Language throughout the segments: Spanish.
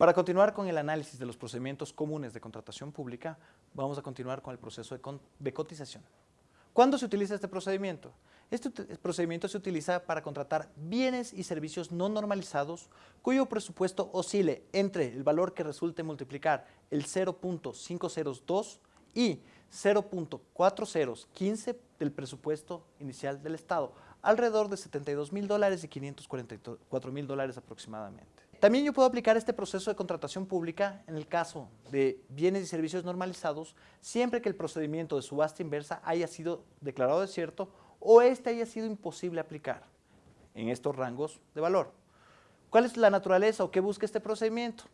Para continuar con el análisis de los procedimientos comunes de contratación pública, vamos a continuar con el proceso de, cotización. ¿Cuándo se utiliza este procedimiento? Este procedimiento se utiliza para contratar bienes y servicios no normalizados cuyo presupuesto oscile entre el valor que resulte multiplicar el 0.502 y 0.4015 del presupuesto inicial del Estado, alrededor de 72 mil dólares y 544 mil dólares aproximadamente. También yo puedo aplicar este proceso de contratación pública en el caso de bienes y servicios normalizados siempre que el procedimiento de subasta inversa haya sido declarado desierto o este haya sido imposible aplicar en estos rangos de valor. ¿Cuál es la naturaleza o qué busca este procedimiento?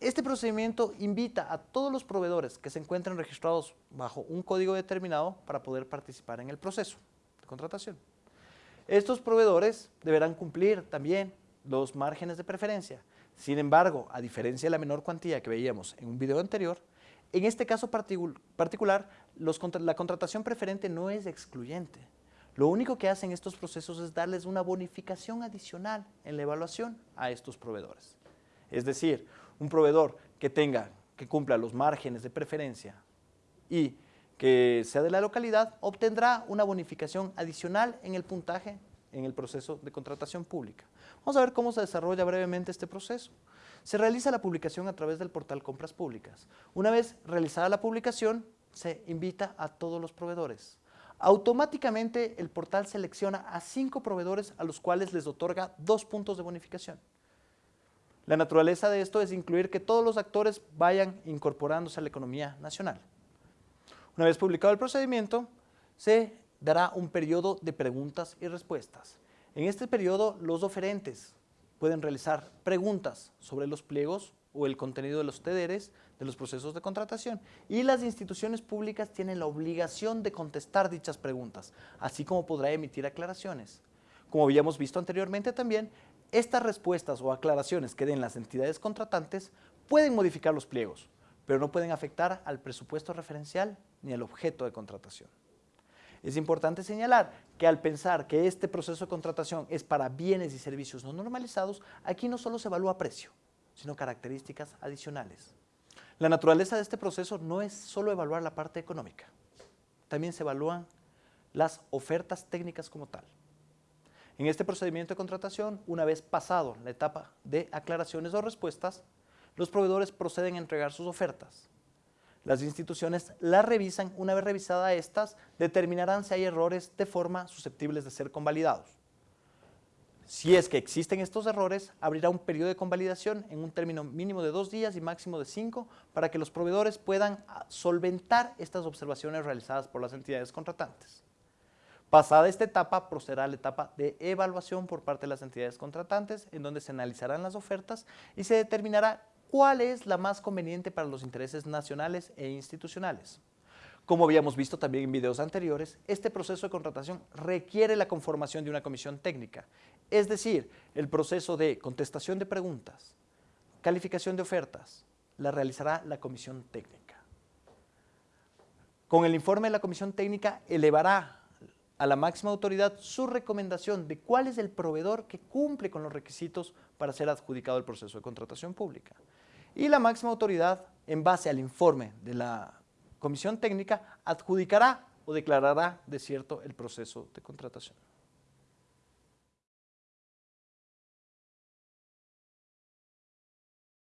Este procedimiento invita a todos los proveedores que se encuentren registrados bajo un código determinado para poder participar en el proceso de contratación. Estos proveedores deberán cumplir también los márgenes de preferencia. Sin embargo, a diferencia de la menor cuantía que veíamos en un video anterior, en este caso particular, la contratación preferente no es excluyente. Lo único que hacen estos procesos es darles una bonificación adicional en la evaluación a estos proveedores. Es decir, un proveedor que tenga, que cumpla los márgenes de preferencia y que sea de la localidad, obtendrá una bonificación adicional en el puntaje en el proceso de contratación pública. Vamos a ver cómo se desarrolla brevemente este proceso. Se realiza la publicación a través del portal Compras Públicas. Una vez realizada la publicación, se invita a todos los proveedores. Automáticamente el portal selecciona a cinco proveedores a los cuales les otorga dos puntos de bonificación. La naturaleza de esto es incluir que todos los actores vayan incorporándose a la economía nacional. Una vez publicado el procedimiento, se dará un periodo de preguntas y respuestas. En este periodo, los oferentes pueden realizar preguntas sobre los pliegos o el contenido de los TDRs de los procesos de contratación y las instituciones públicas tienen la obligación de contestar dichas preguntas, así como podrá emitir aclaraciones. Como habíamos visto anteriormente también, estas respuestas o aclaraciones que den las entidades contratantes pueden modificar los pliegos, pero no pueden afectar al presupuesto referencial ni al objeto de contratación. Es importante señalar que al pensar que este proceso de contratación es para bienes y servicios no normalizados, aquí no solo se evalúa precio, sino características adicionales. La naturaleza de este proceso no es solo evaluar la parte económica, también se evalúan las ofertas técnicas como tal. En este procedimiento de contratación, una vez pasado la etapa de aclaraciones o respuestas, los proveedores proceden a entregar sus ofertas. Las instituciones las revisan, una vez revisada estas, determinarán si hay errores de forma susceptibles de ser convalidados. Si es que existen estos errores, abrirá un periodo de convalidación en un término mínimo de dos días y máximo de cinco para que los proveedores puedan solventar estas observaciones realizadas por las entidades contratantes. Pasada esta etapa, procederá la etapa de evaluación por parte de las entidades contratantes, en donde se analizarán las ofertas y se determinará cuál es la más conveniente para los intereses nacionales e institucionales. Como habíamos visto también en videos anteriores, este proceso de contratación requiere la conformación de una comisión técnica, es decir, el proceso de contestación de preguntas, calificación de ofertas, la realizará la comisión técnica. Con el informe de la comisión técnica elevará a la máxima autoridad su recomendación de cuál es el proveedor que cumple con los requisitos para ser adjudicado el proceso de contratación pública. Y la máxima autoridad, en base al informe de la comisión técnica, adjudicará o declarará desierto el proceso de contratación.